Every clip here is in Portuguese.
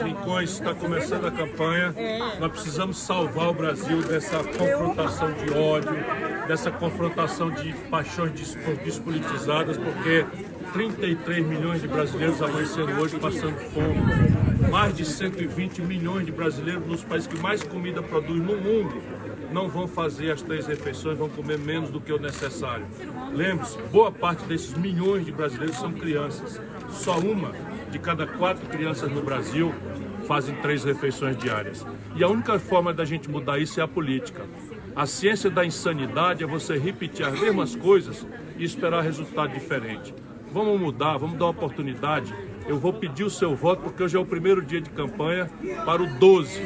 rincões, está começando a campanha. Nós precisamos salvar o Brasil dessa confrontação de ódio, dessa confrontação de paixões despolitizadas, porque 33 milhões de brasileiros amanhecendo hoje passando fome. Mais de 120 milhões de brasileiros nos países que mais comida produz no mundo não vão fazer as três refeições, vão comer menos do que o necessário. Lembre-se, boa parte desses milhões de brasileiros são crianças. Só uma de cada quatro crianças no Brasil fazem três refeições diárias. E a única forma da gente mudar isso é a política. A ciência da insanidade é você repetir as mesmas coisas e esperar resultado diferente. Vamos mudar, vamos dar uma oportunidade. Eu vou pedir o seu voto porque hoje é o primeiro dia de campanha para o 12.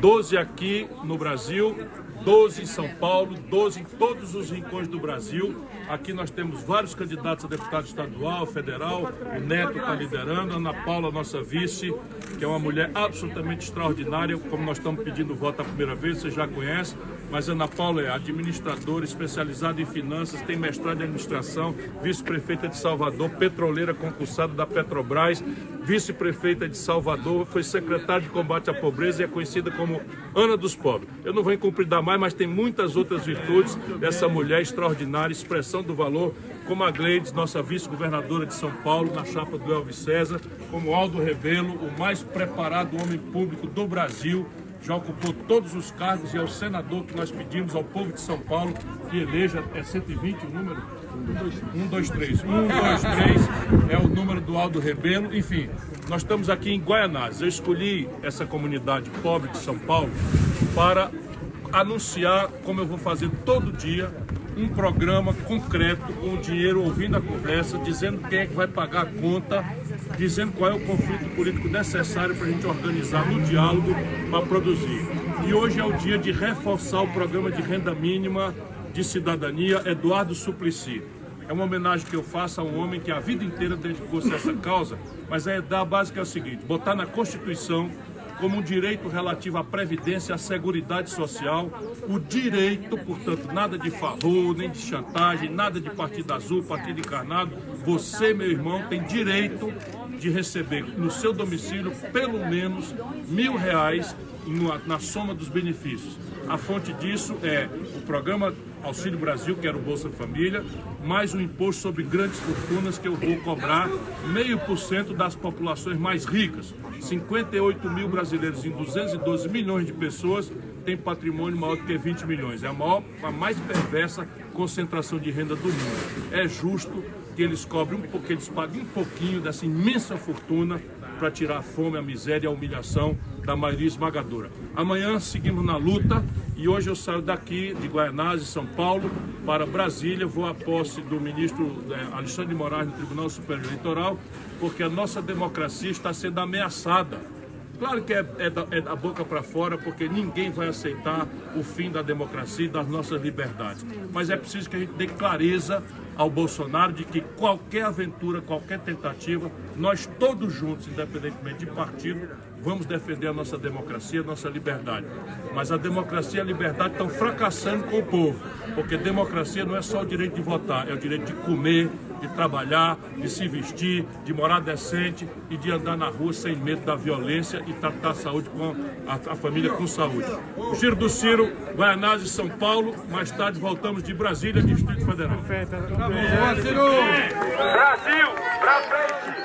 12 aqui no Brasil, 12 em São Paulo, 12 em todos os rincões do Brasil. Aqui nós temos vários candidatos a deputado estadual, federal, o Neto está liderando, a Ana Paula, nossa vice, que é uma mulher absolutamente extraordinária, como nós estamos pedindo voto a primeira vez, você já conhece, mas Ana Paula é administradora especializada em finanças, tem mestrado em administração, vice-prefeita de Salvador, petroleira concursada da Petrobras, vice-prefeita de Salvador, foi secretária de combate à pobreza e é conhecida como Ana dos Pobres. Eu não vou incumpridar mais, mas tem muitas outras virtudes dessa mulher extraordinária, expressão do valor, como a Gleides, nossa vice-governadora de São Paulo, na chapa do Elvis César, como Aldo Rebelo, o mais preparado homem público do Brasil, já ocupou todos os cargos e é o senador que nós pedimos ao povo de São Paulo que eleja, é 120 o número? 1, 2, 3. 1, 2, 3 é o número do Aldo Rebelo. Enfim, nós estamos aqui em Guaianazes. Eu escolhi essa comunidade pobre de São Paulo para anunciar, como eu vou fazer todo dia, um programa concreto, com o dinheiro ouvindo a conversa, dizendo quem é que vai pagar a conta, dizendo qual é o conflito político necessário para a gente organizar no diálogo para produzir. E hoje é o dia de reforçar o programa de renda mínima de cidadania Eduardo Suplicy. É uma homenagem que eu faço a um homem que a vida inteira dedicou-se a essa causa, mas a ideia básica é o seguinte, botar na Constituição como um direito relativo à previdência, à seguridade social, o direito, portanto, nada de favor, nem de chantagem, nada de partido azul, partido encarnado, você, meu irmão, tem direito de receber no seu domicílio pelo menos mil reais na soma dos benefícios. A fonte disso é o programa Auxílio Brasil, que era o Bolsa Família, mais o imposto sobre grandes fortunas que eu vou cobrar meio por cento das populações mais ricas. 58 mil brasileiros em 212 milhões de pessoas têm patrimônio maior do que 20 milhões. É a maior, a mais perversa concentração de renda do mundo. É justo que eles cobrem um pouco, eles paguem um pouquinho dessa imensa fortuna para tirar a fome, a miséria e a humilhação da maioria esmagadora. Amanhã seguimos na luta e hoje eu saio daqui de Guaianazes, São Paulo, para Brasília, vou à posse do ministro é, Alexandre de Moraes no Tribunal Superior Eleitoral, porque a nossa democracia está sendo ameaçada. Claro que é, é, da, é da, boca para fora, porque ninguém vai aceitar o fim da democracia e das nossas liberdades. Mas é preciso que a gente dê clareza ao Bolsonaro de que qualquer aventura, qualquer tentativa, nós todos juntos, independentemente de partido, vamos defender a nossa democracia, a nossa liberdade. Mas a democracia e a liberdade estão fracassando com o povo, porque democracia não é só o direito de votar, é o direito de comer, de trabalhar, de se vestir, de morar decente e de andar na rua sem medo da violência e tratar a saúde com a, a família com saúde. O Giro do Ciro, Guaianazes, São Paulo. Mais tarde voltamos de Brasília, Distrito Federal. Brasil, pra frente!